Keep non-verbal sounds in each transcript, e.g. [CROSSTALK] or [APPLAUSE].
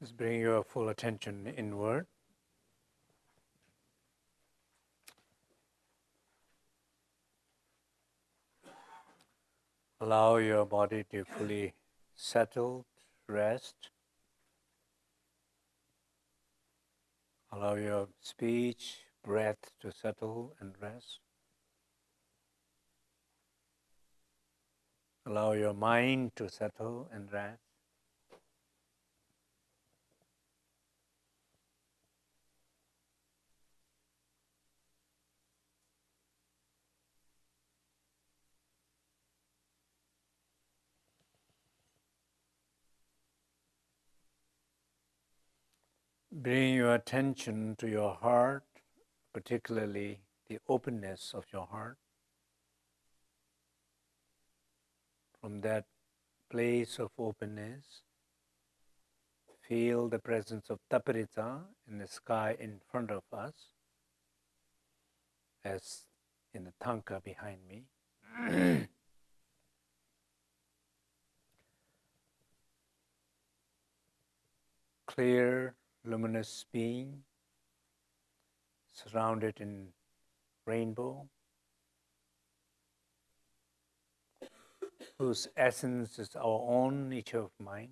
Just bring your full attention inward. Allow your body to fully settle, rest. Allow your speech, breath to settle and rest. Allow your mind to settle and rest. Bring your attention to your heart, particularly the openness of your heart. From that place of openness, feel the presence of Tapihritsa in the sky in front of us, as in the thangka behind me. [CLEARS THROAT] Clear luminous being surrounded in rainbow whose essence is our own nature of mind.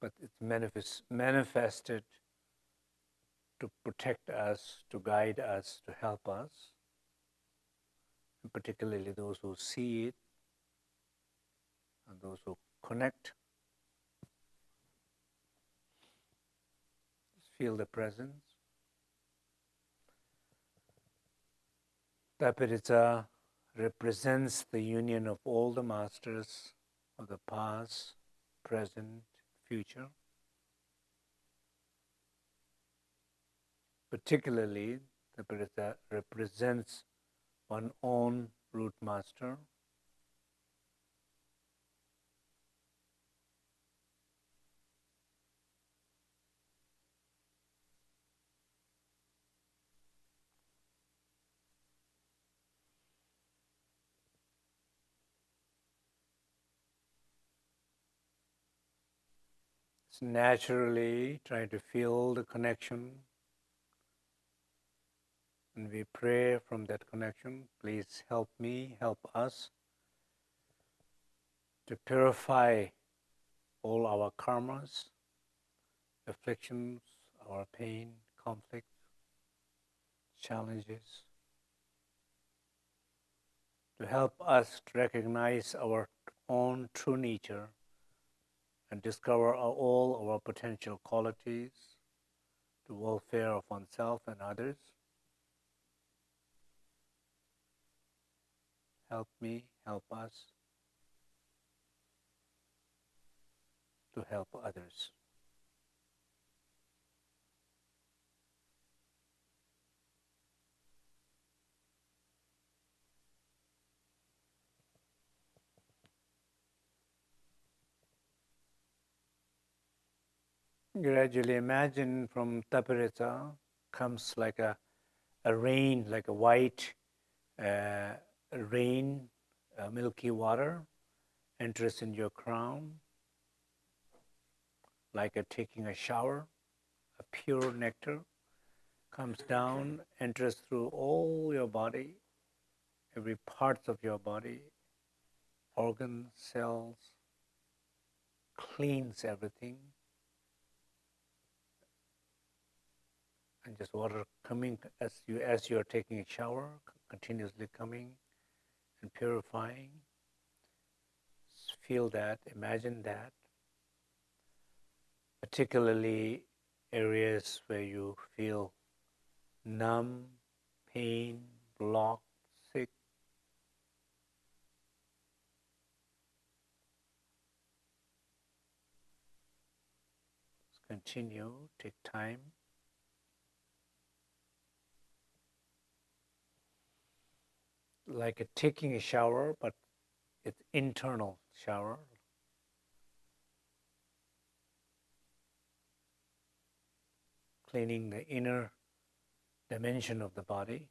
But it's manifest, manifested to protect us, to guide us, to help us, and particularly those who see it and those who connect. Just feel the presence. Tapihritsa represents the union of all the masters of the past, present, future. Particularly, Tapihritsa represents one own root master, naturally try to feel the connection. And we pray from that connection, please help me, help us to purify all our karmas, afflictions, our pain, conflict, challenges, to help us to recognize our own true nature and discover all our potential qualities to welfare of oneself and others. Help me, help us to help others. Gradually imagine from Tapihritsa comes like a, a rain, like a white uh, rain, uh, milky water enters in your crown, like a taking a shower, a pure nectar comes down, enters through all your body, every part of your body, organs, cells, cleans everything and just water coming as you as you are taking a shower, continuously coming and purifying. Feel that, imagine that. Particularly areas where you feel numb, pain, blocked, sick. Let's continue, take time. Like a taking a shower, but it's internal shower. Cleaning the inner dimension of the body.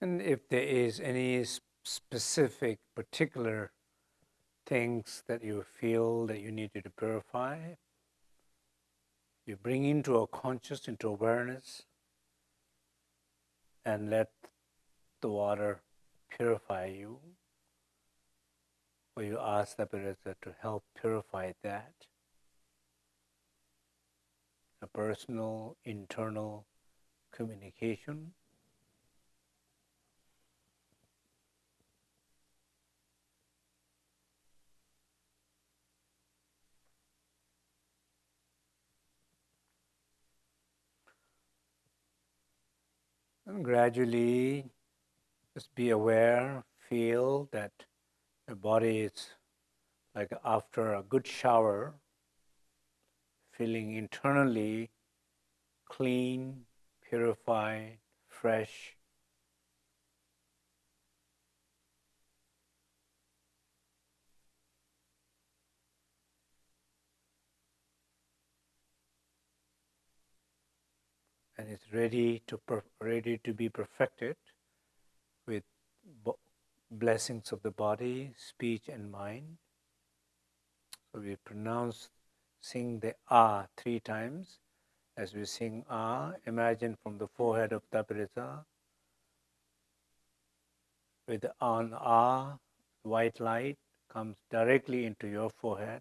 And if there is any specific, particular things that you feel that you need to purify, you bring into a conscious, into awareness, and let the water purify you. Or you ask the Buddha to help purify that. A personal, internal communication. And gradually, just be aware, feel that the body is like after a good shower, feeling internally clean, purified, fresh. And it's ready to ready to be perfected with blessings of the body, speech, and mind. So we pronounce, sing the Ah three times. As we sing Ah, imagine from the forehead of Tapihritsa, with the on Ah, white light comes directly into your forehead,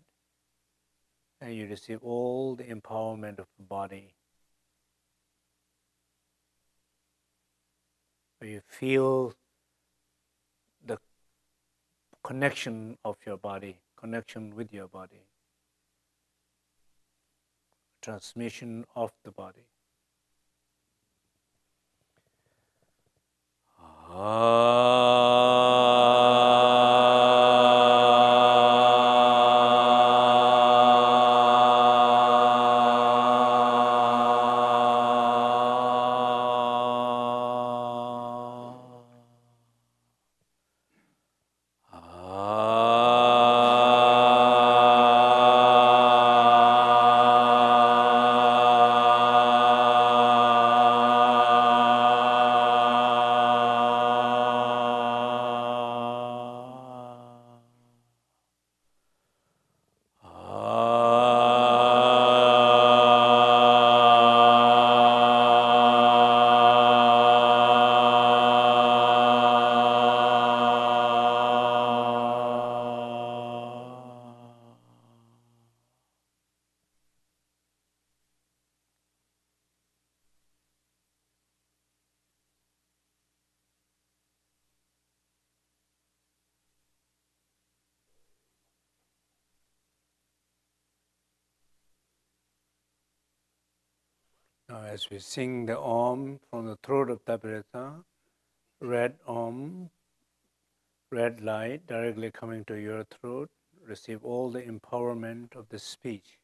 and you receive all the empowerment of the body. You feel the connection of your body, connection with your body transmission of the body. Now, as we sing the Om from the throat of Tapihritsa, red Om, red light directly coming to your throat, receive all the empowerment of the speech.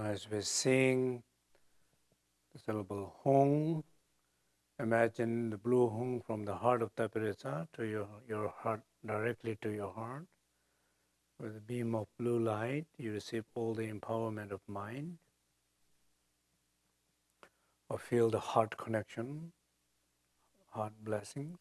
Now, as we sing the syllable Hong, imagine the blue Hong from the heart of Tapihritsa to your, your heart, directly to your heart. With a beam of blue light, you receive all the empowerment of mind. Or feel the heart connection, heart blessings.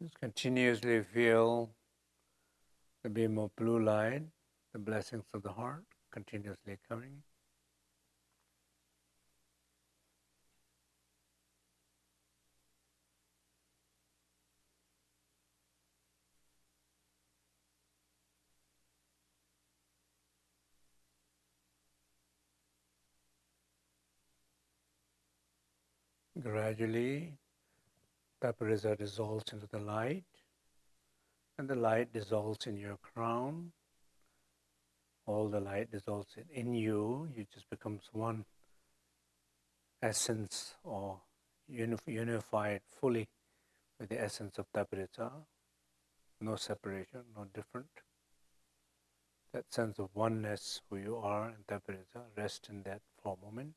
Just continuously feel the beam of blue light, the blessings of the heart continuously coming. Gradually, Tapihritsa dissolves into the light, and the light dissolves in your crown. All the light dissolves in you. You just becomes one essence or unified fully with the essence of Tapihritsa. No separation, no different. That sense of oneness, who you are, and Tapihritsa, rest in that for a moment.